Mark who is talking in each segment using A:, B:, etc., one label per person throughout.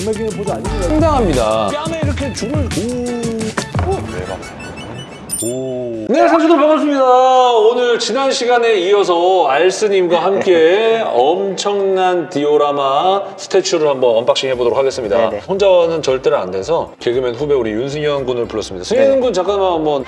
A: 전매기는 보조 아닙니다. 상당합니다. 뺨에 이렇게 줄을 오. 오. 네, 선수들 반갑습니다. 오늘 지난 시간에 이어서 알스님과 함께 엄청난 디오라마 스태츄를 한번 언박싱 해보도록 하겠습니다.
B: 네네.
A: 혼자는 절대로 안 돼서 개그맨 후배 우리 윤승현 군을 불렀습니다. 승현 군 잠깐만 한번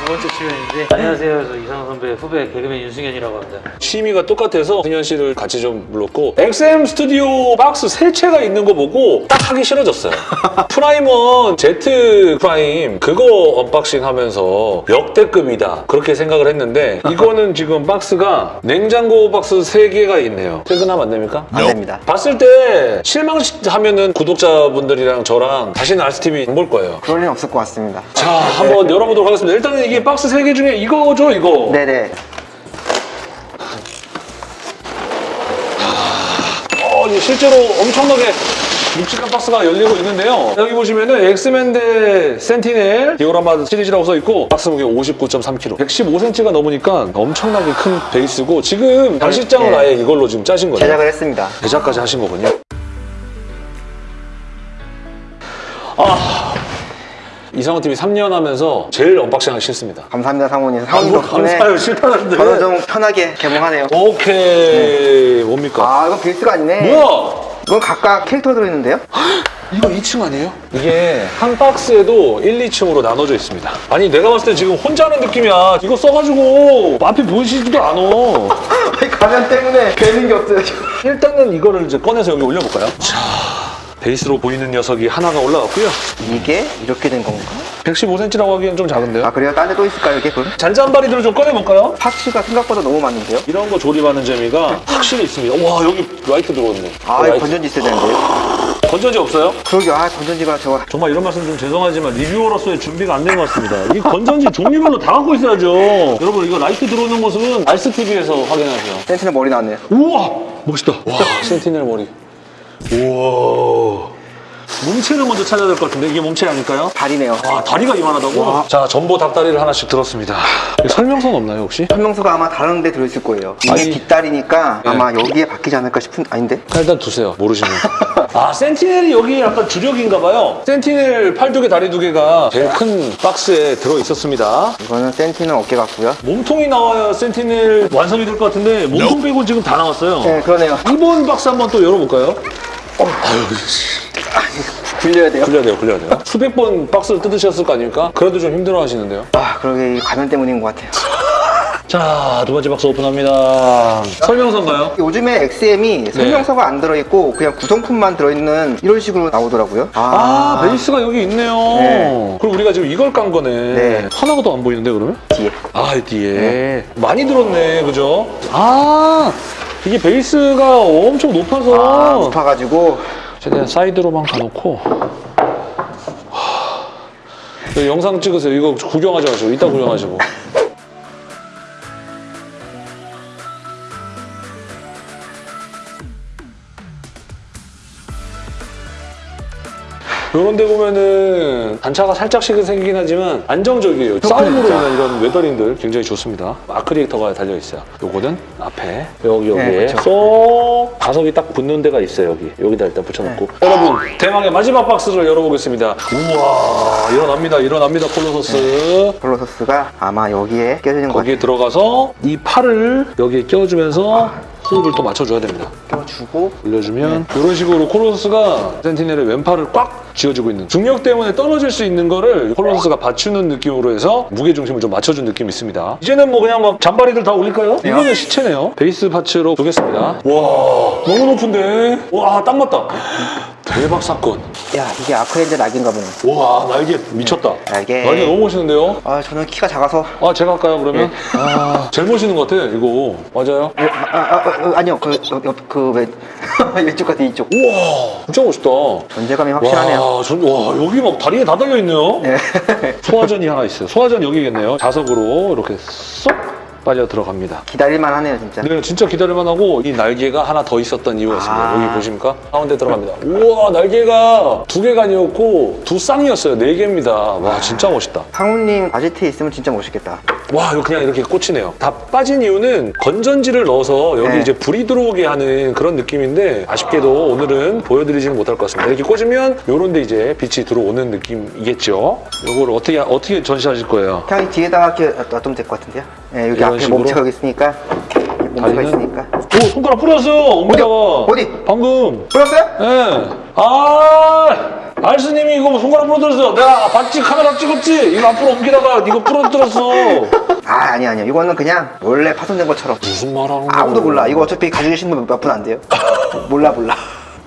C: 두 번째 출연인데 안녕하세요. 저 이상호 선배 후배 개그맨 윤승현이라고 합니다.
A: 취미가 똑같아서 승현 씨를 같이 좀 불렀고 XM 스튜디오 박스 세 채가 있는 거 보고 딱 하기 싫어졌어요. 프라임원 Z 프라임 그거 언박싱 하면서 역대급이다 그렇게 생각을 했는데 이거는 지금 박스가 냉장고 박스 세 개가 있네요. 퇴근하면 안 됩니까?
B: 안 됩니다.
A: 봤을 때 실망하면은 구독자분들이랑 저랑 다시는 알스TV 안 볼 거예요.
B: 그럴 일은 없을 것 같습니다.
A: 자, 한번 열어보도록 하겠습니다. 일단은 이게 박스 세개 중에 이거죠, 이거?
B: 네네.
A: 어, 이게 실제로 엄청나게 묵직한 박스가 열리고 있는데요. 여기 보시면은 엑스맨 대 센티넬 디오라마 시리즈라고 써 있고 박스 무게 59.3kg. 115cm가 넘으니까 엄청나게 큰 베이스고 지금 장식장을
B: 네.
A: 아예 이걸로 지금 짜신 거예요.
B: 제작을 했습니다.
A: 제작까지 하신 거군요. 아, 이상호 TV 3년 하면서 제일 언박싱하기 싫습니다.
B: 감사합니다. 사모님
A: 뭐
B: 덕분에
A: 감사해요, 싫다는데.
B: 저도 좀 편하게 개봉하네요.
A: 오케이, 뭡니까?
B: 아, 이건 베이스가 아니네.
A: 뭐야?
B: 이건 각각 캐릭터 들어있는데요?
A: 이거 2층 아니에요? 이게 한 박스에도 1, 2층으로 나눠져 있습니다. 아니 내가 봤을 때 지금 혼자 하는 느낌이야. 이거 써가지고 앞이 보이시지도 않아.
B: 아니, 가면 때문에 되는 게 없어요.
A: 일단은 이거를 이제 꺼내서 여기 올려볼까요? 자, 베이스로 보이는 녀석이 하나가 올라왔고요.
B: 이게 이렇게 된 건가?
A: 115cm라고 하기엔 좀 작은데요?
B: 아, 그래요? 딴 데 또 있을까요, 이게 그럼?
A: 잔잔바리들을 좀 꺼내볼까요?
B: parts가 생각보다 너무 많은데요?
A: 이런 거 조립하는 재미가 확실히 있습니다. 와 여기 라이트 들어왔네.
B: 아, 이거. 건전지 있어야 되는데요?
A: 건전지 없어요?
B: 그러게요. 아, 건전지가 저거.
A: 정말 이런 말씀 좀 죄송하지만 리뷰어로서의 준비가 안 된 것 같습니다. 이 건전지 종류별로 다 갖고 있어야죠. 여러분 이거 라이트 들어오는 모습은 알스TV에서 확인하세요.
B: 센티넬 머리 나왔네요.
A: 우와 멋있다. 와 센티넬 머리. 우와. 몸체를 먼저 찾아야 될 것 같은데 이게 몸체 아닐까요?
B: 다리네요.
A: 와 다리가 이만하다고?
B: 와.
A: 자 점보 닭다리를 하나씩 들었습니다. 설명서는 없나요 혹시?
B: 설명서가 아마 다른 데 들어있을 거예요. 이게
A: 아니.
B: 뒷다리니까
A: 네.
B: 아마 여기에 박히지 않을까 싶은, 아닌데?
A: 일단 두세요 모르시면 아 센티넬이 여기 약간 주력인가 봐요 센티넬 팔 두 개 다리 두 개가 제일 큰 박스에 들어 있었습니다
B: 이거는 센티는 어깨 같고요.
A: 몸통이 나와야 센티넬 완성이 될 것 같은데 몸통 빼고 지금 다 나왔어요
B: 네, 그러네요.
A: 2번 박스 한번 또 열어볼까요? 아유
B: 굴려야 돼요.
A: 굴려야 돼요 굴려야 돼요 수백 번 박스를 뜯으셨을 거 아닙니까? 그래도 좀 힘들어 하시는데요
B: 아, 그러게 이 가면 때문인 것 같아요.
A: 자 두 번째 박스 오픈합니다 설명서인가요?
B: 요즘에 XM이 설명서가 안 들어있고 그냥 구성품만 들어있는 이런 식으로 나오더라고요.
A: 아, 베이스가 여기 있네요
B: 네.
A: 그럼 우리가 지금 이걸 깐 거네
B: 네.
A: 하나가 더 안 보이는데 그러면?
B: 뒤에.
A: 아, 이 뒤에. 많이 들었네, 그죠? 아, 이게 베이스가 엄청 높아서.
B: 아, 높아가지고
A: 최대한 사이드로만 가놓고. 하, 영상 찍으세요. 이거 구경하지 마시고, 이따 구경하시고. 이런 데 보면은 단차가 살짝씩은 생기긴 하지만 안정적이에요. 싸움으로. 인한 이런 weathering들 굉장히 좋습니다. 아크리에이터가 달려있어요. 요거는 앞에 여기 여기에
B: 네, 그렇죠.
A: 쏙 자석이 딱 붙는 데가 있어요. 여기 여기다 일단 붙여놓고 여러분 대망의 마지막 박스를 열어보겠습니다. 우와 일어납니다. 일어납니다. 콜로서스
B: 콜로서스가 아마 여기에 껴지는 거
A: 거기에 들어가서 이 팔을 여기에 껴주면서 호흡을 또 맞춰줘야 됩니다.
B: 껴주고.
A: 올려주면 이런 식으로 콜로스가 센티넬의 왼팔을 꽉 쥐어주고 있는 중력 때문에 떨어질 수 있는 거를 콜로스가 받치는 느낌으로 해서 무게 중심을 좀 맞춰준 느낌이 있습니다. 이제는 뭐 그냥 막 잔바리들 다 올릴까요? 이거는 시체네요. 베이스 파츠로 두겠습니다. 와. 너무 높은데? 와 딱 맞다 대박 사건
B: 야 이게 아크렌즈 낙인가 보네.
A: 와 날개 미쳤다
B: 날개.
A: 날개 너무 멋있는데요?
B: 아 저는 키가 작아서
A: 아 제가 할까요 그러면? 아 제일 멋있는 것 같아 이거 맞아요?
B: 아, 아, 아, 아, 아니요 그그왜 이쪽 같은 이쪽
A: 우와 진짜 멋있다
B: 존재감이 확실하네요.
A: 와, 전, 와, 여기 막 다리에 다 달려있네요.
B: 네.
A: 소화전이 하나 있어요. 소화전 여기겠네요. 자석으로 이렇게 쏙 빠져 들어갑니다.
B: 기다릴만 하네요, 진짜.
A: 네, 진짜 기다릴만 하고 이 날개가 하나 더 있었던 이유가 있습니다.
B: 아.
A: 여기 보십니까? 가운데 들어갑니다. 우와, 날개가 두 개가 아니었고 두 쌍이었어요. 네 개입니다. 와, 진짜 멋있다.
B: 상우님 아지트에 있으면 진짜 멋있겠다.
A: 와, 이거 그냥 이렇게 꽂히네요. 다 빠진 이유는 건전지를 넣어서 여기
B: 네.
A: 이제 불이 들어오게 하는 그런 느낌인데 아쉽게도 오늘은 보여드리지는 못할 것 같습니다. 이렇게 꽂으면 요런 데 이제 빛이 들어오는 느낌이겠죠. 요거를 어떻게, 어떻게 전시하실 거예요?
B: 그냥 이 뒤에다가 이렇게 놔두면 될 것 같은데요? 네, 여기 앞에
A: 식으로?
B: 몸체가 있으니까. 몸체가? 있으니까.
A: 오, 손가락 뿌렸어요! 엉덩이다가.
B: 어디?
A: 방금.
B: 보였어요?
A: 예. 아, 알스님이 이거 손가락 부러뜨렸어. 내가 봤지? 카메라 찍었지? 이거 앞으로 옮기다가 이거 부러뜨렸어.
B: 아, 아니, 아니요. 이거는 그냥 원래 파손된 것처럼.
A: 무슨 말 하는 거야?
B: 아무도 몰라. 이거 어차피 가지고 계신 분 몇 분 안 돼요. 몰라, 몰라.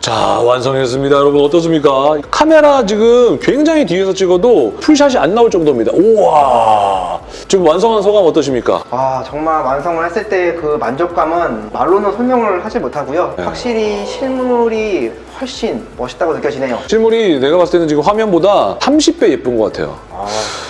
A: 자, 완성했습니다. 여러분 어떻습니까? 카메라 지금 굉장히 뒤에서 찍어도 풀샷이 안 나올 정도입니다. 우와. 지금 완성한 소감 어떠십니까?
B: 아, 정말 완성을 했을 때 그 만족감은 말로는 설명을 하지 못하고요.
A: 네.
B: 확실히 실물이 훨씬 멋있다고 느껴지네요.
A: 실물이 내가 봤을 때는 지금 화면보다 30배 예쁜 것 같아요.
B: 아.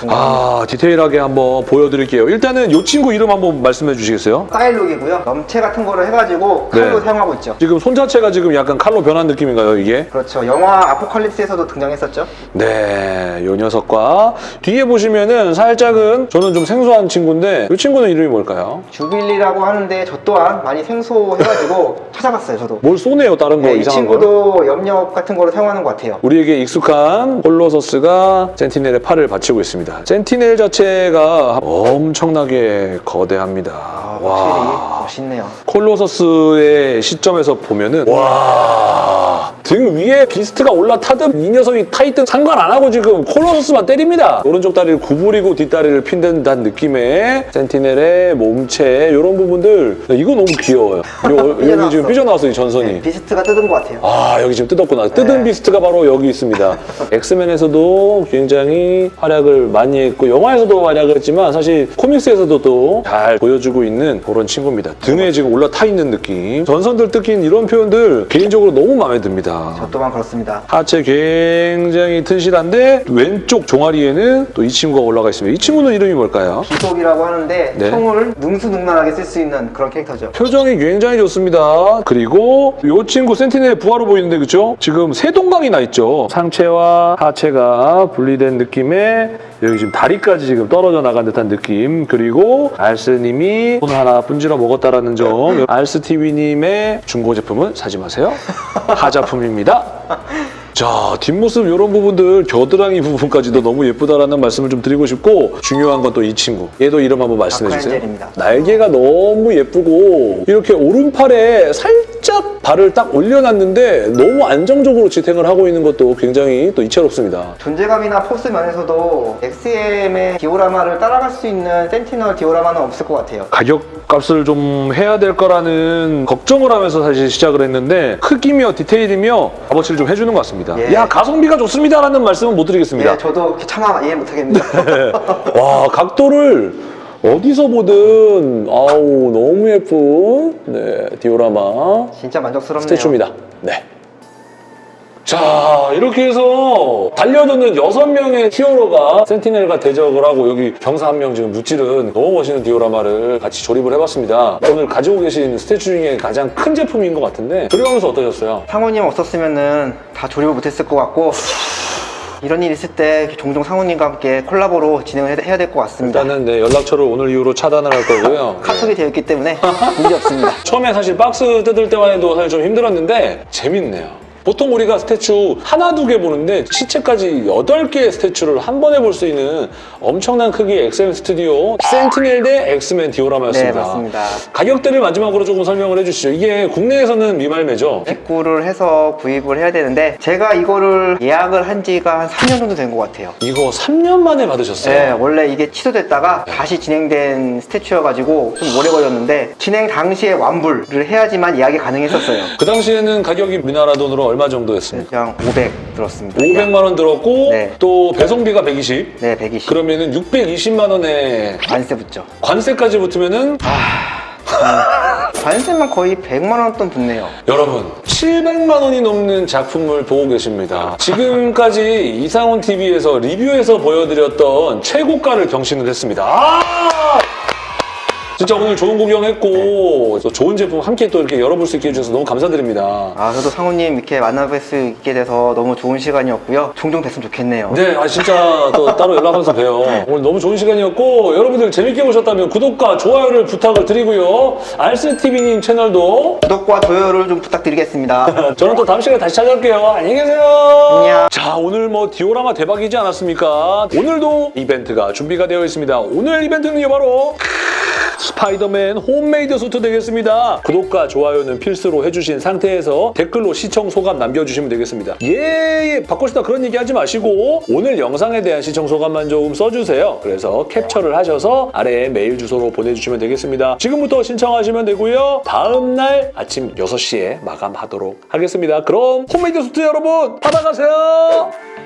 A: 아, 디테일하게 한번 보여드릴게요. 일단은 이 친구 이름 한번 말씀해 주시겠어요?
B: 사일룩이고요. 넘체 같은 거를 해가지고 칼로
A: 네.
B: 사용하고 있죠.
A: 지금 손 자체가 지금 약간 칼로 변한 느낌인가요, 이게?
B: 그렇죠. 영화 아포칼립스에서도 등장했었죠.
A: 네, 요 녀석과 뒤에 보시면은 살짝은 저는 좀 생소한 친구인데 이 친구는 이름이 뭘까요?
B: 주빌리라고 하는데 저 또한 많이 생소해가지고 찾아봤어요. 저도.
A: 뭘 쏘네요, 다른 거
B: 네, 이
A: 이상한 거.
B: 친구도 염력 같은 거를 사용하는 것 같아요.
A: 우리에게 익숙한 홀로서스가 센티넬의 팔을 받치고 있습니다. 센티넬 자체가 엄청나게 거대합니다.
B: 아,
A: 와.
B: 확실히 멋있네요.
A: 콜로서스의 시점에서 보면은 와. 등 위에 비스트가 올라타든 이 녀석이 타있든 상관 안 하고 지금 콜로서스만 때립니다. 오른쪽 다리를 구부리고 뒷다리를 핀든다는 느낌의 센티넬의 몸체 이런 부분들 이거 너무 귀여워요. 요- 여기. 지금 삐져나왔어 이 전선이.
B: 네, 비스트가 뜯은 것 같아요.
A: 아 여기 지금 뜯었구나 뜯은
B: 네.
A: 비스트가 바로 여기 있습니다 엑스맨에서도 굉장히 활약을 많이 했고 영화에서도 활약을 했지만 사실 코믹스에서도 또 잘 보여주고 있는 그런 친구입니다 등에 지금 올라타 있는 느낌 전선들 뜯긴 이런 표현들 개인적으로 너무 마음에 듭니다
B: 저 또한 그렇습니다.
A: 하체 굉장히 튼실한데 왼쪽 종아리에는 또 이 친구가 올라가 있습니다 이 친구는 이름이 뭘까요?
B: 기속이라고 하는데
A: 네.
B: 총을 능수능란하게 쓸 수 있는 그런 캐릭터죠.
A: 표정이 굉장히 좋습니다. 그리고 이 친구 센티넬 부하로 보이는데 그죠? 지금 세 동강이 나 있죠. 상체와 하체가 분리된 느낌에 여기 지금 다리까지 지금 떨어져 나간 듯한 느낌. 그리고 알스님이 손 하나 분질러 먹었다라는 점. 알스TV님의 중고 제품은 사지 마세요. 하자품입니다. 자 뒷모습 이런 부분들 겨드랑이 부분까지도 너무 예쁘다라는 말씀을 좀 드리고 싶고 중요한 건 또 이 친구 얘도 이름 한번 말씀해 주세요
B: 아쿠아엔젤입니다.
A: 날개가 너무 예쁘고 이렇게 오른팔에 살짝 발을 딱 올려놨는데 너무 안정적으로 지탱을 하고 있는 것도 굉장히 또 이채롭습니다
B: 존재감이나 포스 면에서도 XM의 디오라마를 따라갈 수 있는 센티널 디오라마는 없을 것 같아요.
A: 가격 값을 좀 해야 될 거라는 걱정을 하면서 사실 시작을 했는데 크기며 디테일이며 값어치를 좀 해주는 것 같습니다
B: 예.
A: 야 가성비가 좋습니다라는 말씀은 못 드리겠습니다
B: 예, 저도 차마 이해 못하겠네요.
A: 와 각도를 어디서 보든 아우 너무 예쁜 네 디오라마
B: 진짜 만족스럽네요.
A: 스태츄입니다. 네. 자 이렇게 해서 달려드는 여섯 명의 히어로가 센티넬과 대적을 하고 여기 병사 한 명 지금 무찌른 너무 멋있는 디오라마를 같이 조립을 해봤습니다. 오늘 가지고 계신 스태츄 중에 가장 큰 제품인 것 같은데 조립하면서 어떠셨어요?
B: 상우님 없었으면 은 다 조립을 못했을 것 같고 이런 일 있을 때 종종 상우님과 함께 콜라보로 진행을 해- 해야 될 것 같습니다.
A: 일단은 네, 연락처를 오늘 이후로 차단을 할 거고요.
B: 카톡이 되어 있기 때문에 문제 없습니다.
A: 처음에 사실 박스 뜯을 때만 해도 사실 좀 힘들었는데 재밌네요. 보통 우리가 statue 하나 두 개 보는데 시체까지 여덟 개의 statue를 한 번에 볼 수 있는 엄청난 크기의 엑스맨 스튜디오 센티넬 대 엑스맨 디오라마였습니다.
B: 네, 맞습니다.
A: 가격대를 마지막으로 조금 설명을 해주시죠. 이게 국내에서는 미발매죠?
B: 직구를 해서 구입을 해야 되는데 제가 이거를 예약을 한 지가 한 3년 정도 된 것 같아요.
A: 이거 3년 만에 받으셨어요?
B: 네, 원래 이게 취소됐다가 다시 진행된 스태츄여가지고 좀 오래 걸렸는데 진행 당시에 완불을 해야지만 예약이 가능했었어요.
A: 그 당시에는 가격이 우리나라 돈으로 얼마 정도였습니까?
B: 그냥 500 들었습니다.
A: 500만 원 들었고
B: 네.
A: 또 배송비가 120.
B: 네, 120.
A: 그러면은 620만 원에
B: 관세 붙죠.
A: 관세까지 붙으면은
B: 관세만 거의 100만 원 돈 붙네요.
A: 여러분 700만 원이 넘는 작품을 보고 계십니다. 지금까지 이상훈 TV에서 리뷰에서 보여드렸던 최고가를 경신을 했습니다. 아! 진짜 오늘 좋은 구경했고 또 좋은 제품 함께 또 이렇게 열어볼 수 있게 해주셔서 너무 감사드립니다.
B: 아, 저도 상우님 이렇게 만나뵐 수 있게 돼서 너무 좋은 시간이었고요. 종종 뵀으면 좋겠네요.
A: 네, 아 진짜 또 따로 연락하면서 봬요. 오늘 너무 좋은 시간이었고 여러분들 재밌게 보셨다면 구독과 좋아요를 부탁을 드리고요. 알스TV님 채널도
B: 구독과 좋아요를 좀 부탁드리겠습니다.
A: 저는 또 다음 시간에 다시 찾아올게요. 안녕히 계세요.
B: 안녕.
A: 자, 오늘 뭐 디오라마 대박이지 않았습니까? 오늘도 이벤트가 준비가 되어 있습니다. 오늘 이벤트는요, 바로 스파이더맨 homemade suit 되겠습니다. 구독과 좋아요는 필수로 해주신 상태에서 댓글로 시청 소감 남겨주시면 되겠습니다. 예, 예, 싶다 그런 얘기 하지 마시고 오늘 영상에 대한 시청 소감만 조금 써주세요. 그래서 캡처를 하셔서 아래에 메일 주소로 보내주시면 되겠습니다. 지금부터 신청하시면 되고요. 다음 날 아침 6시에 마감하도록 하겠습니다. 그럼 homemade suit 여러분 받아가세요.